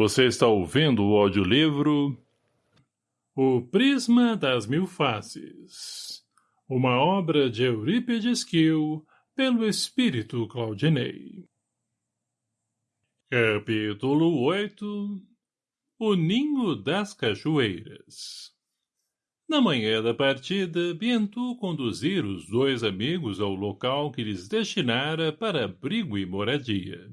Você está ouvindo o audiolivro O Prisma das Mil Faces, uma obra de Eurípides Kiel, pelo espírito Claudinei. Capítulo 8 O Ninho das Cachoeiras Na manhã da partida, Bientu conduzir os dois amigos ao local que lhes destinara para abrigo e moradia.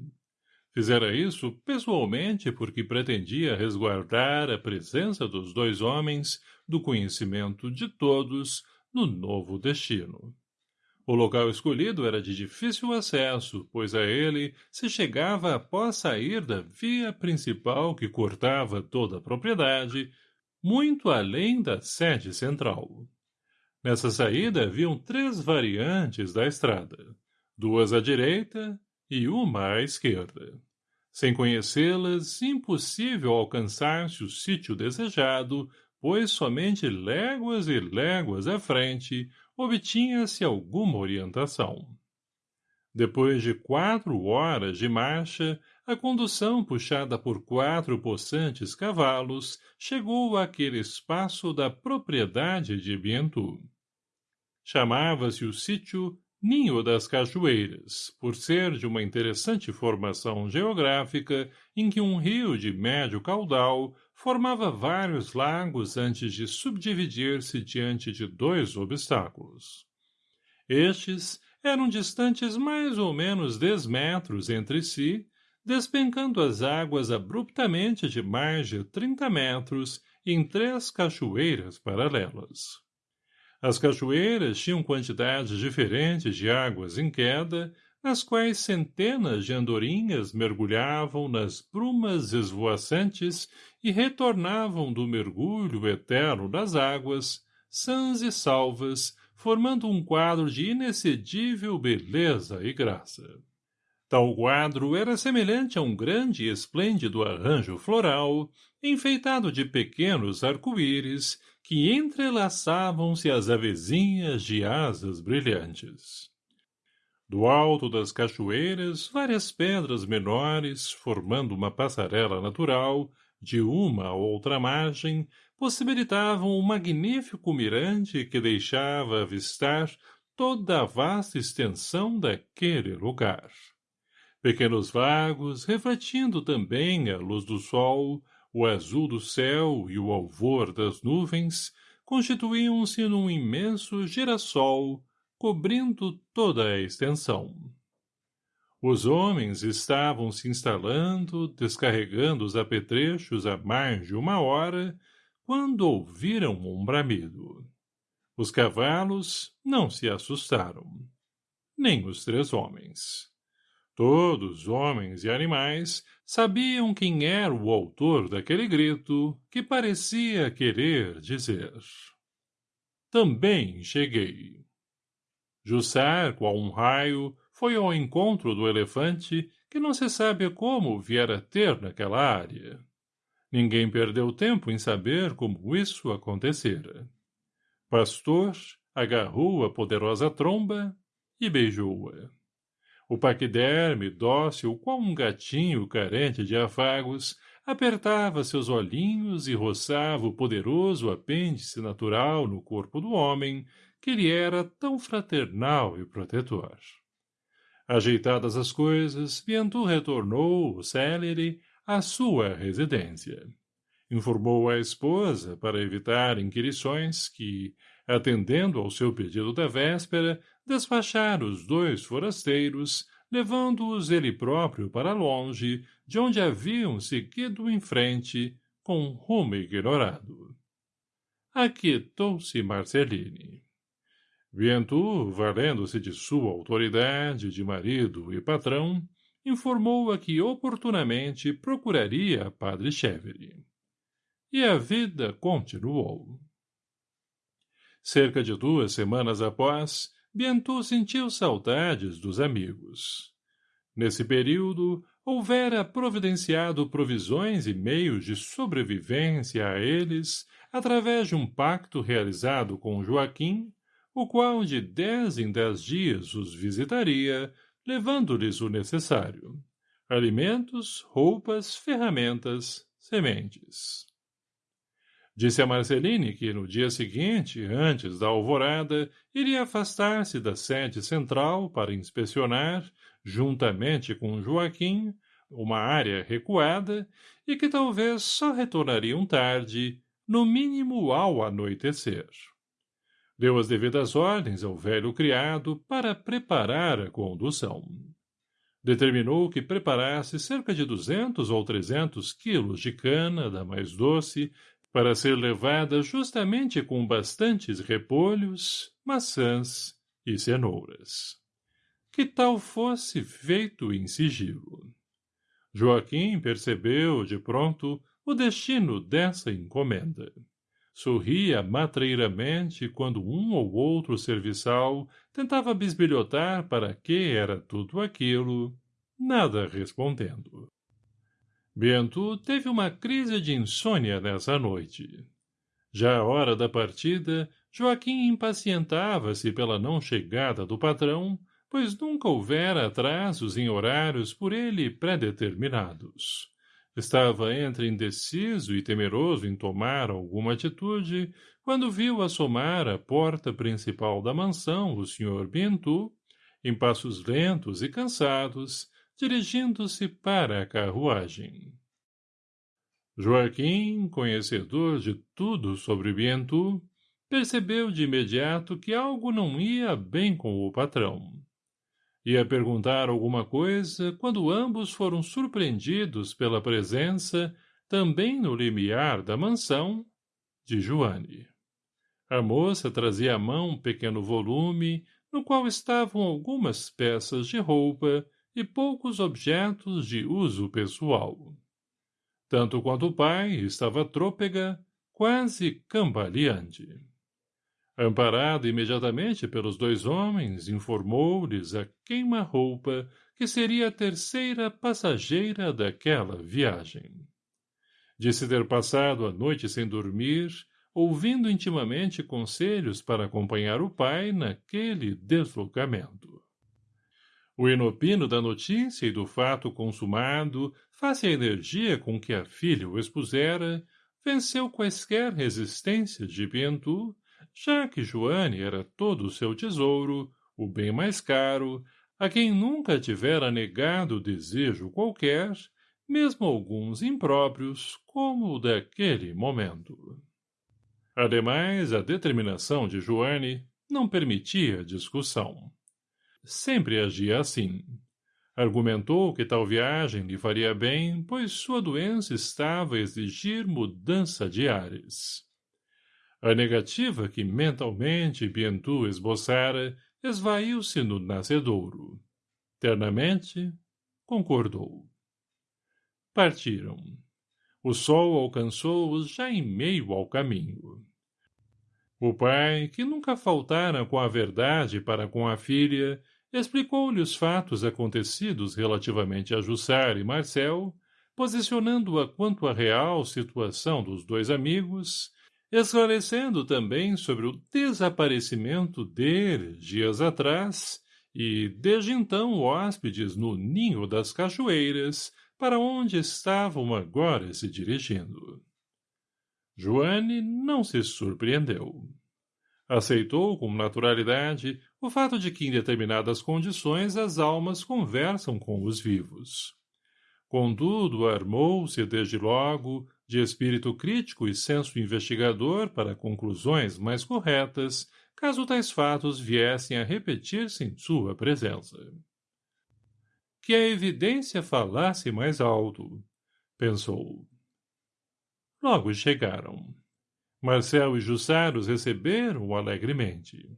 Fizera isso pessoalmente porque pretendia resguardar a presença dos dois homens do conhecimento de todos no novo destino. O local escolhido era de difícil acesso, pois a ele se chegava após sair da via principal que cortava toda a propriedade, muito além da sede central. Nessa saída haviam três variantes da estrada, duas à direita e uma à esquerda. Sem conhecê-las, impossível alcançar-se o sítio desejado, pois somente léguas e léguas à frente obtinha-se alguma orientação. Depois de quatro horas de marcha, a condução puxada por quatro possantes cavalos chegou àquele espaço da propriedade de Bientu. Chamava-se o sítio Ninho das Cachoeiras, por ser de uma interessante formação geográfica em que um rio de médio caudal formava vários lagos antes de subdividir-se diante de dois obstáculos. Estes eram distantes mais ou menos dez metros entre si, despencando as águas abruptamente de mais de trinta metros em três cachoeiras paralelas. As cachoeiras tinham quantidades diferentes de águas em queda, nas quais centenas de andorinhas mergulhavam nas brumas esvoaçantes e retornavam do mergulho eterno das águas, sãs e salvas, formando um quadro de inexcedível beleza e graça. Tal quadro era semelhante a um grande e esplêndido arranjo floral, enfeitado de pequenos arco-íris, que entrelaçavam-se as avezinhas de asas brilhantes. Do alto das cachoeiras, várias pedras menores, formando uma passarela natural, de uma a outra margem, possibilitavam um magnífico mirante que deixava avistar toda a vasta extensão daquele lugar. Pequenos vagos, refletindo também a luz do sol, o azul do céu e o alvor das nuvens constituíam-se num imenso girassol, cobrindo toda a extensão. Os homens estavam se instalando, descarregando os apetrechos há mais de uma hora, quando ouviram um bramido. Os cavalos não se assustaram. Nem os três homens. Todos, homens e animais, sabiam quem era o autor daquele grito que parecia querer dizer. Também cheguei. Jussar, qual um raio, foi ao encontro do elefante que não se sabe como viera ter naquela área. Ninguém perdeu tempo em saber como isso acontecera. Pastor agarrou a poderosa tromba e beijou-a. O paquiderme, dócil, qual um gatinho carente de afagos, apertava seus olhinhos e roçava o poderoso apêndice natural no corpo do homem, que lhe era tão fraternal e protetor. Ajeitadas as coisas, Bientu retornou, célere, à sua residência. Informou a esposa, para evitar inquirições, que, atendendo ao seu pedido da véspera, despachar os dois forasteiros, levando-os ele próprio para longe, de onde haviam seguido em frente, com rumo ignorado. Aquietou-se Marceline. Vientu, valendo-se de sua autoridade de marido e patrão, informou-a que oportunamente procuraria Padre Chevere. E a vida continuou. Cerca de duas semanas após, Bientôt sentiu saudades dos amigos. Nesse período, houvera providenciado provisões e meios de sobrevivência a eles através de um pacto realizado com Joaquim, o qual de dez em dez dias os visitaria, levando-lhes o necessário. alimentos, roupas, ferramentas, sementes. Disse a Marceline que no dia seguinte, antes da alvorada, iria afastar-se da sede central para inspecionar, juntamente com Joaquim, uma área recuada e que talvez só retornariam tarde, no mínimo ao anoitecer. Deu as devidas ordens ao velho criado para preparar a condução. Determinou que preparasse cerca de duzentos ou trezentos quilos de cana da mais doce para ser levada justamente com bastantes repolhos, maçãs e cenouras. Que tal fosse feito em sigilo. Joaquim percebeu, de pronto, o destino dessa encomenda. Sorria matreiramente quando um ou outro serviçal tentava bisbilhotar para que era tudo aquilo, nada respondendo. Bento teve uma crise de insônia nessa noite. Já à hora da partida, Joaquim impacientava-se pela não chegada do patrão, pois nunca houvera atrasos em horários por ele predeterminados. Estava entre indeciso e temeroso em tomar alguma atitude, quando viu assomar à porta principal da mansão o Sr. Bento, em passos lentos e cansados, dirigindo-se para a carruagem. Joaquim, conhecedor de tudo sobre Bientu, percebeu de imediato que algo não ia bem com o patrão. Ia perguntar alguma coisa quando ambos foram surpreendidos pela presença, também no limiar da mansão, de Joane. A moça trazia à mão um pequeno volume, no qual estavam algumas peças de roupa e poucos objetos de uso pessoal. Tanto quanto o pai estava trôpega, quase cambaleante. Amparado imediatamente pelos dois homens, informou-lhes a queima-roupa que seria a terceira passageira daquela viagem. Disse ter passado a noite sem dormir, ouvindo intimamente conselhos para acompanhar o pai naquele deslocamento. O inopino da notícia e do fato consumado, face à energia com que a filha o expusera, venceu quaisquer resistências de Pientu, já que Joane era todo o seu tesouro, o bem mais caro, a quem nunca tivera negado desejo qualquer, mesmo alguns impróprios, como o daquele momento. Ademais, a determinação de Joane não permitia discussão sempre agia assim. Argumentou que tal viagem lhe faria bem, pois sua doença estava a exigir mudança de ares. A negativa que mentalmente Bientu esboçara esvaiu-se no nascedouro. Ternamente, concordou. Partiram. O sol alcançou-os já em meio ao caminho. O pai, que nunca faltara com a verdade para com a filha, explicou-lhe os fatos acontecidos relativamente a Jussar e Marcel, posicionando-a quanto à real situação dos dois amigos, esclarecendo também sobre o desaparecimento deles dias atrás e, desde então, hóspedes no Ninho das Cachoeiras, para onde estavam agora se dirigindo. Joane não se surpreendeu. Aceitou com naturalidade o fato de que em determinadas condições as almas conversam com os vivos. Contudo, armou-se desde logo, de espírito crítico e senso investigador para conclusões mais corretas, caso tais fatos viessem a repetir-se em sua presença. Que a evidência falasse mais alto, pensou. Logo chegaram. Marcel e Jussar os receberam alegremente.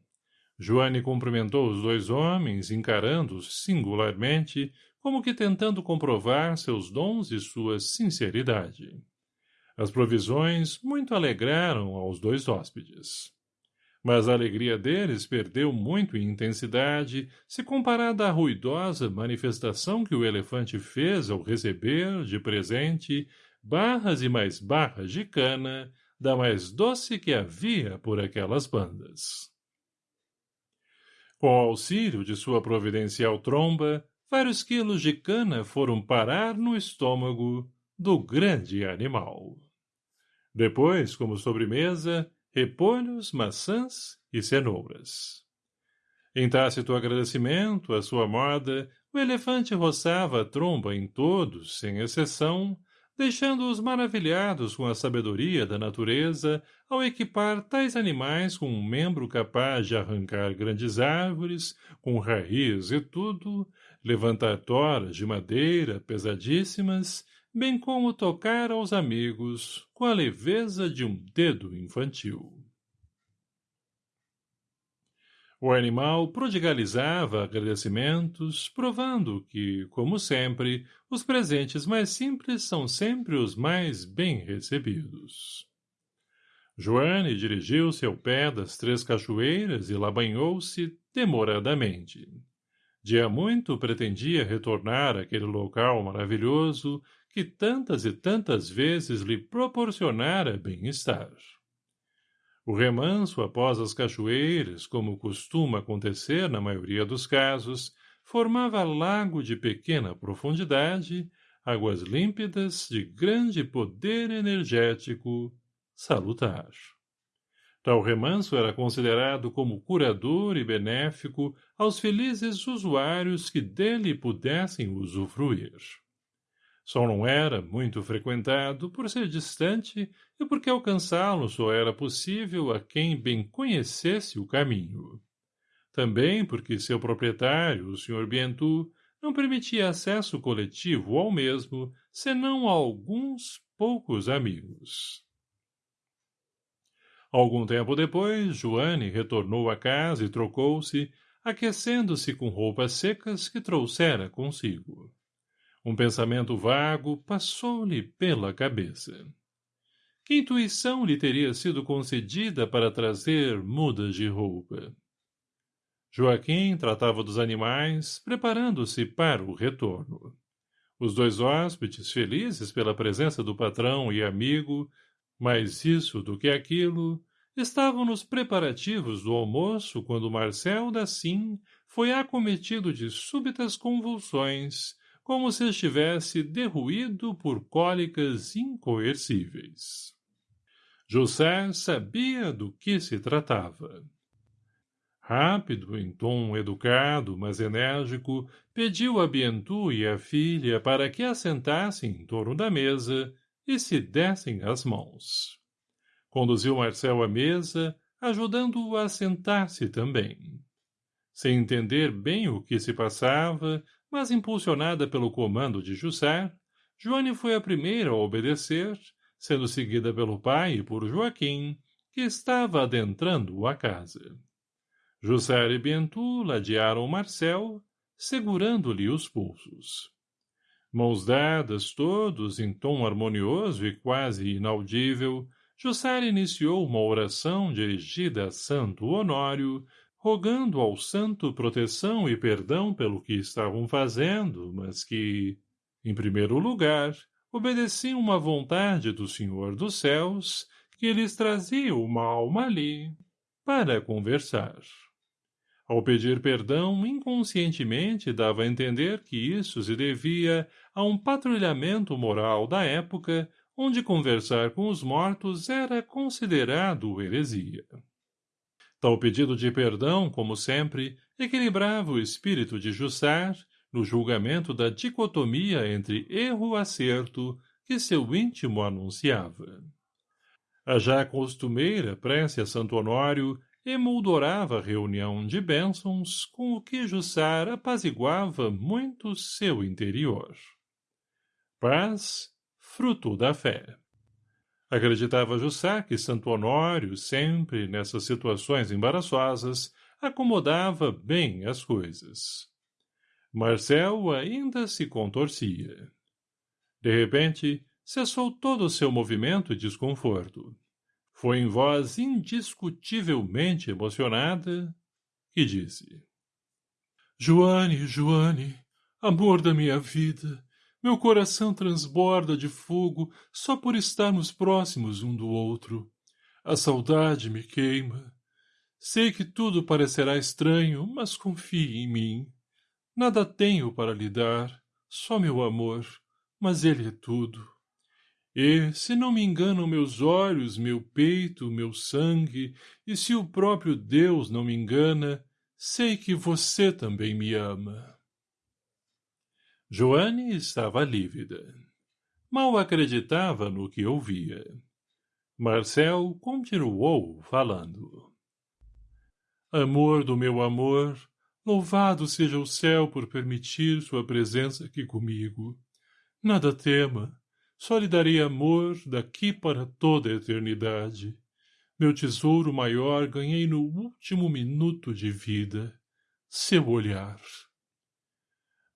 Joane cumprimentou os dois homens, encarando-os singularmente, como que tentando comprovar seus dons e sua sinceridade. As provisões muito alegraram aos dois hóspedes. Mas a alegria deles perdeu muito em intensidade se comparada à ruidosa manifestação que o elefante fez ao receber, de presente, barras e mais barras de cana, da mais doce que havia por aquelas bandas. Com auxílio de sua providencial tromba, vários quilos de cana foram parar no estômago do grande animal. Depois, como sobremesa, repolhos, maçãs e cenouras. Em tácito agradecimento à sua moda, o elefante roçava a tromba em todos, sem exceção, deixando-os maravilhados com a sabedoria da natureza ao equipar tais animais com um membro capaz de arrancar grandes árvores, com raiz e tudo, levantar toras de madeira pesadíssimas, bem como tocar aos amigos com a leveza de um dedo infantil. O animal prodigalizava agradecimentos, provando que, como sempre, os presentes mais simples são sempre os mais bem recebidos. Joane dirigiu-se ao pé das três cachoeiras e lá banhou-se demoradamente. Dia muito pretendia retornar àquele local maravilhoso que tantas e tantas vezes lhe proporcionara bem-estar. O remanso após as cachoeiras, como costuma acontecer na maioria dos casos, formava lago de pequena profundidade, águas límpidas de grande poder energético salutar. Tal remanso era considerado como curador e benéfico aos felizes usuários que dele pudessem usufruir. Só não era muito frequentado por ser distante e porque alcançá-lo só era possível a quem bem conhecesse o caminho. Também porque seu proprietário, o Sr. Bientu, não permitia acesso coletivo ao mesmo, senão a alguns poucos amigos. Algum tempo depois, Joane retornou à casa e trocou-se, aquecendo-se com roupas secas que trouxera consigo. Um pensamento vago passou-lhe pela cabeça. Que intuição lhe teria sido concedida para trazer mudas de roupa? Joaquim tratava dos animais, preparando-se para o retorno. Os dois hóspedes, felizes pela presença do patrão e amigo, mais isso do que aquilo, estavam nos preparativos do almoço quando Marcel Dassim foi acometido de súbitas convulsões como se estivesse derruído por cólicas incoercíveis. José sabia do que se tratava. Rápido, em tom educado, mas enérgico, pediu a Bientu e a filha para que assentassem em torno da mesa e se dessem as mãos. Conduziu Marcel à mesa, ajudando-o a sentar-se também. Sem entender bem o que se passava, mas impulsionada pelo comando de José, Joane foi a primeira a obedecer, sendo seguida pelo pai e por Joaquim, que estava adentrando a casa. José e Bentu ladearam Marcel, segurando-lhe os pulsos. Mãos dadas todos em tom harmonioso e quase inaudível, José iniciou uma oração dirigida a Santo Honório, rogando ao santo proteção e perdão pelo que estavam fazendo, mas que, em primeiro lugar, obedeciam uma vontade do Senhor dos Céus, que lhes trazia uma alma ali, para conversar. Ao pedir perdão, inconscientemente dava a entender que isso se devia a um patrulhamento moral da época, onde conversar com os mortos era considerado heresia. Tal pedido de perdão, como sempre, equilibrava o espírito de Jussar no julgamento da dicotomia entre erro e acerto que seu íntimo anunciava. A já costumeira prece a Santo Honório emoldurava a reunião de bênçãos com o que Jussar apaziguava muito seu interior. Paz, fruto da fé. Acreditava Jussá que Santo Honório, sempre nessas situações embaraçosas, acomodava bem as coisas. Marcel ainda se contorcia. De repente, cessou todo o seu movimento e desconforto. Foi em voz indiscutivelmente emocionada que disse. Joane, Joane, amor da minha vida, meu coração transborda de fogo só por estarmos próximos um do outro. A saudade me queima. Sei que tudo parecerá estranho, mas confie em mim. Nada tenho para lhe dar, só meu amor, mas ele é tudo. E, se não me enganam meus olhos, meu peito, meu sangue, e se o próprio Deus não me engana, sei que você também me ama. Joane estava lívida. Mal acreditava no que ouvia. Marcel continuou falando. Amor do meu amor, louvado seja o céu por permitir sua presença aqui comigo. Nada tema, só lhe darei amor daqui para toda a eternidade. Meu tesouro maior ganhei no último minuto de vida. Seu olhar.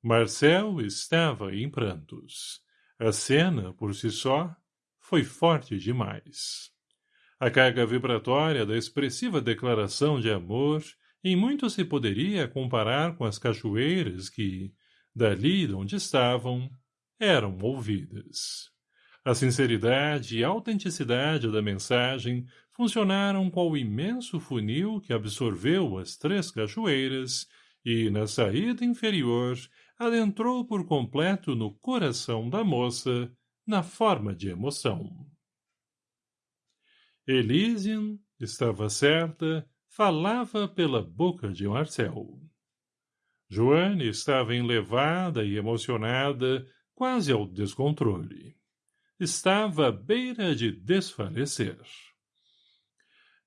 Marcel estava em prantos. A cena, por si só, foi forte demais. A carga vibratória da expressiva declaração de amor em muito se poderia comparar com as cachoeiras que, dali de onde estavam, eram ouvidas. A sinceridade e autenticidade da mensagem funcionaram qual o imenso funil que absorveu as três cachoeiras e, na saída inferior, adentrou por completo no coração da moça, na forma de emoção. Elysian, estava certa, falava pela boca de Marcel. Joane estava enlevada e emocionada, quase ao descontrole. Estava à beira de desfalecer.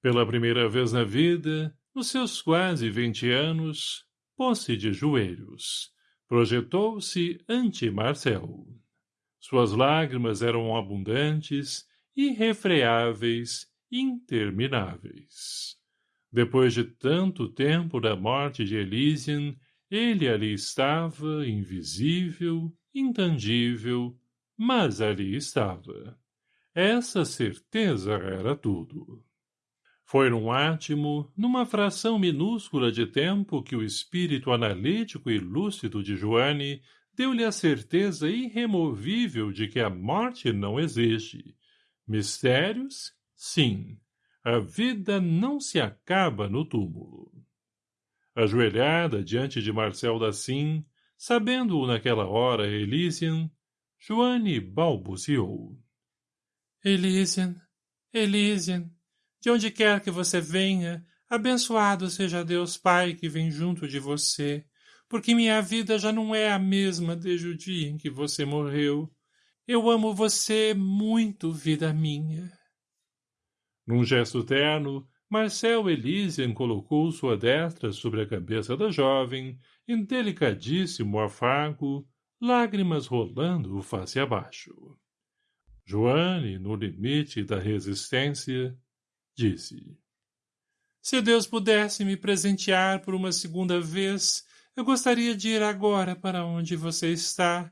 Pela primeira vez na vida, nos seus quase vinte anos, pôs-se de joelhos. Projetou-se ante Marcel. Suas lágrimas eram abundantes, irrefreáveis, intermináveis. Depois de tanto tempo da morte de Elysian, ele ali estava, invisível, intangível, mas ali estava. Essa certeza era tudo. Foi num átimo, numa fração minúscula de tempo que o espírito analítico e lúcido de Joane deu-lhe a certeza irremovível de que a morte não existe. Mistérios? Sim. A vida não se acaba no túmulo. Ajoelhada diante de Marcel Dassim, sabendo-o naquela hora Elysian, Joane balbuciou. Elysian, Elysian, de onde quer que você venha, abençoado seja Deus Pai que vem junto de você, porque minha vida já não é a mesma desde o dia em que você morreu. Eu amo você muito, vida minha. Num gesto terno, Marcel Elysian colocou sua destra sobre a cabeça da jovem, em delicadíssimo afago, lágrimas rolando face abaixo. Joane, no limite da resistência, disse. Se Deus pudesse me presentear por uma segunda vez, eu gostaria de ir agora para onde você está.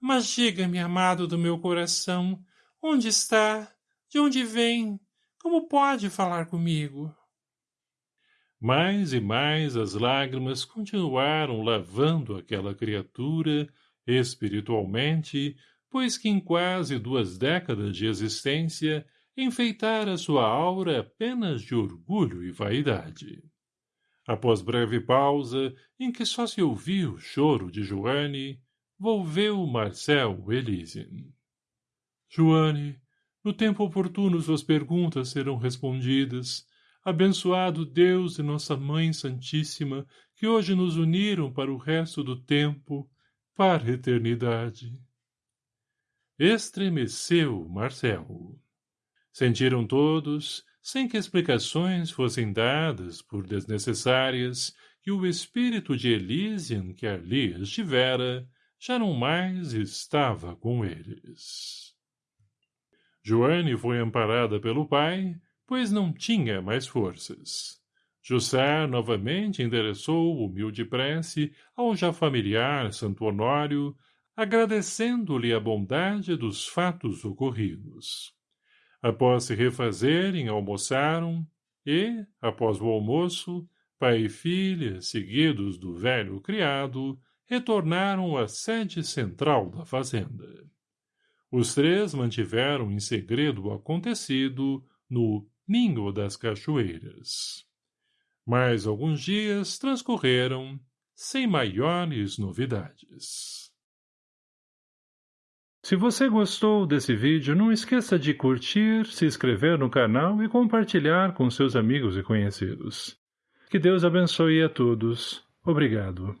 Mas diga-me, amado do meu coração, onde está? De onde vem? Como pode falar comigo? Mais e mais as lágrimas continuaram lavando aquela criatura, espiritualmente, pois que em quase duas décadas de existência enfeitara sua aura apenas de orgulho e vaidade. Após breve pausa, em que só se ouvia o choro de Joane, volveu Marcel Elysian. Joane, no tempo oportuno suas perguntas serão respondidas. Abençoado Deus e Nossa Mãe Santíssima, que hoje nos uniram para o resto do tempo, para a eternidade. Estremeceu Marcelo. Sentiram todos, sem que explicações fossem dadas por desnecessárias, que o espírito de Elysian que ali estivera já não mais estava com eles. Joane foi amparada pelo pai, pois não tinha mais forças. Jussar novamente endereçou humilde prece ao já familiar Santo Honório, agradecendo-lhe a bondade dos fatos ocorridos. Após se refazerem, almoçaram e, após o almoço, pai e filha, seguidos do velho criado, retornaram à sede central da fazenda. Os três mantiveram em segredo o acontecido no Ninho das Cachoeiras. Mais alguns dias transcorreram sem maiores novidades. Se você gostou desse vídeo, não esqueça de curtir, se inscrever no canal e compartilhar com seus amigos e conhecidos. Que Deus abençoe a todos. Obrigado.